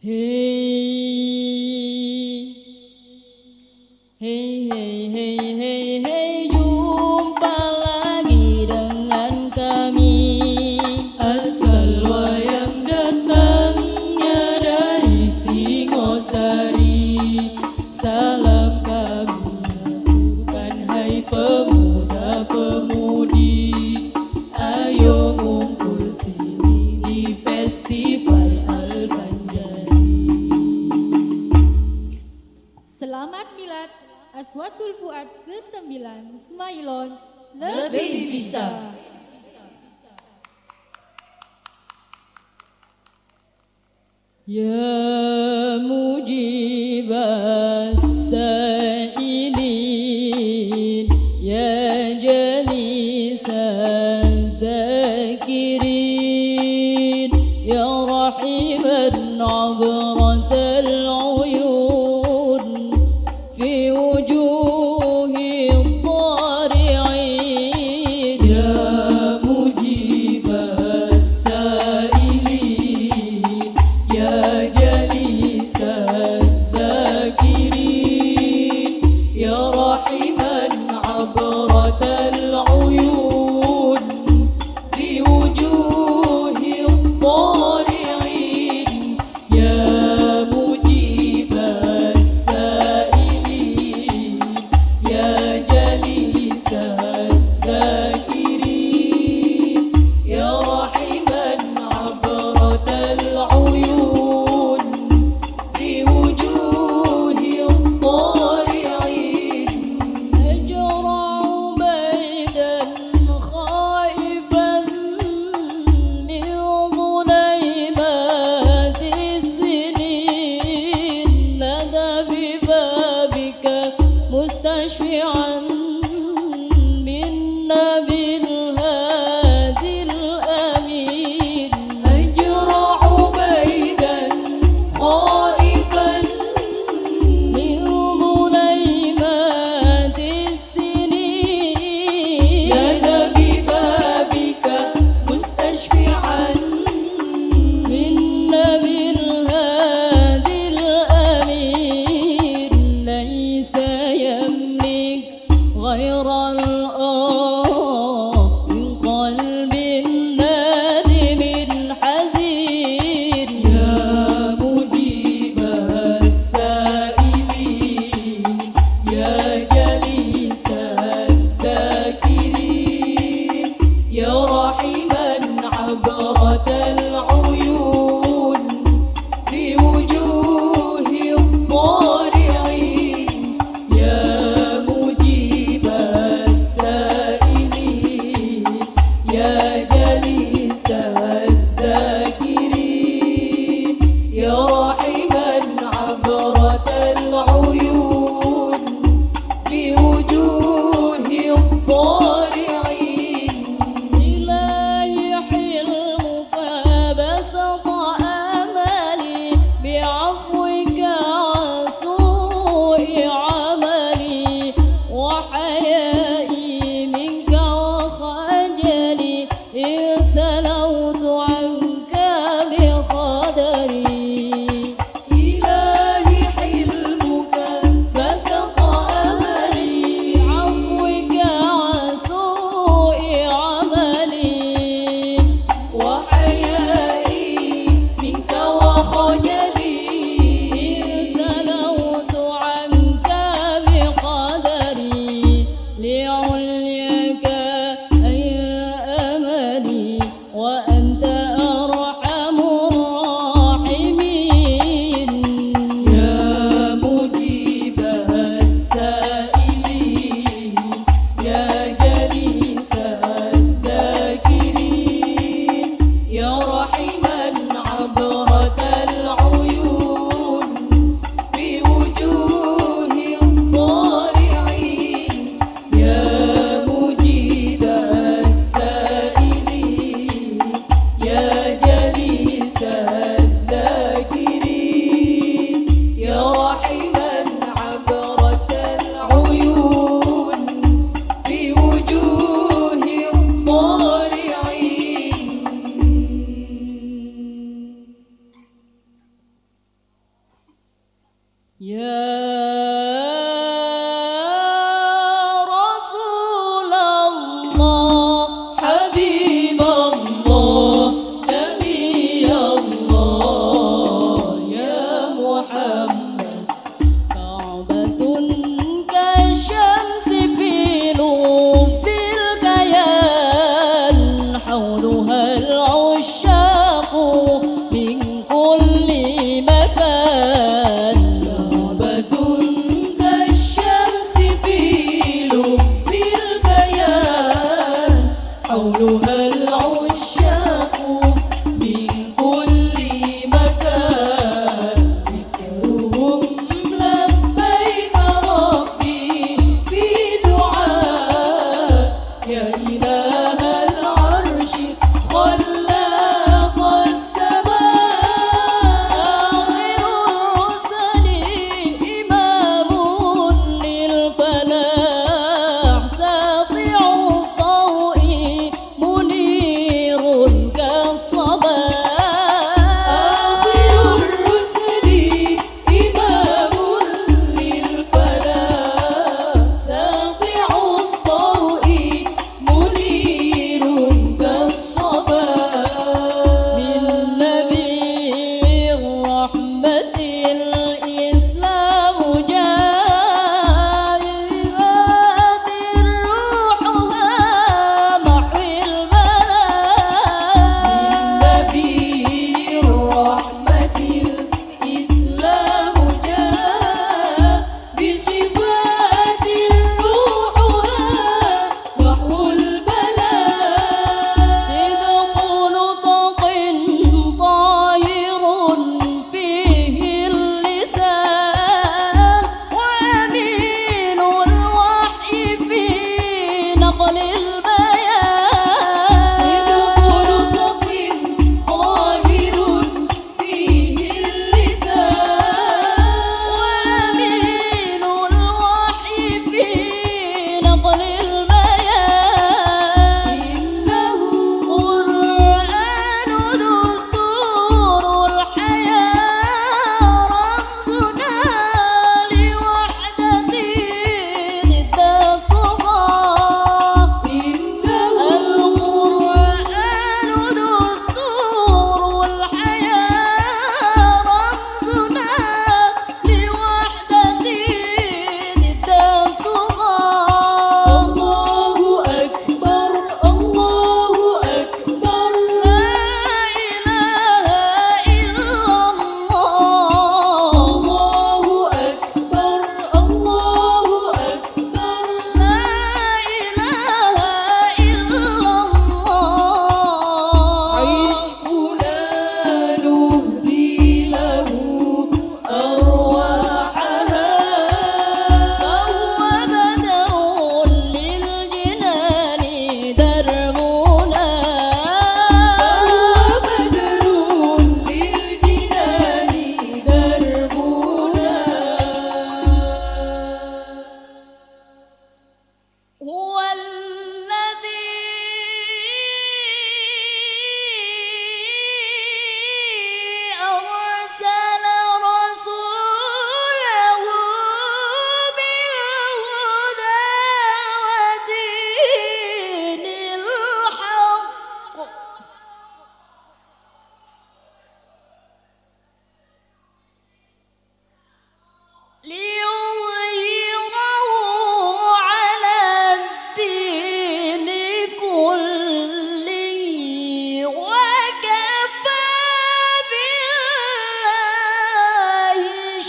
Hey. lebih bisa. Ya mujib as-sa'ilin Ya jalis al-dhakirin Ya rahim al-abrar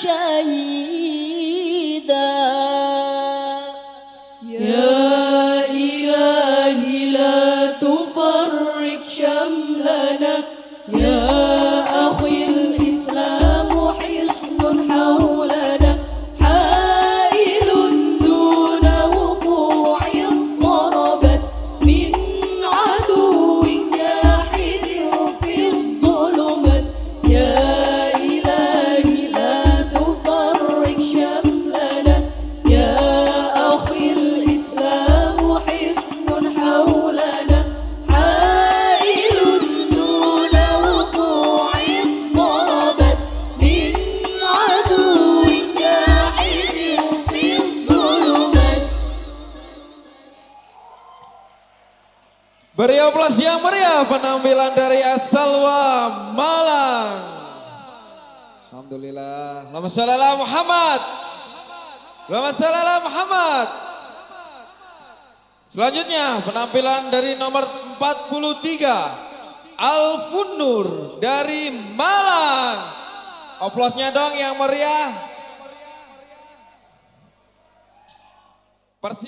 身影 Beri aplaus yang meriah penampilan dari Asalwa Malang. Alhamdulillah. Allahumma sholli Muhammad. Allahumma sholli ala Muhammad. Selanjutnya penampilan dari nomor 43 Alfunur dari Malang. Aplausnya dong yang meriah. Persiap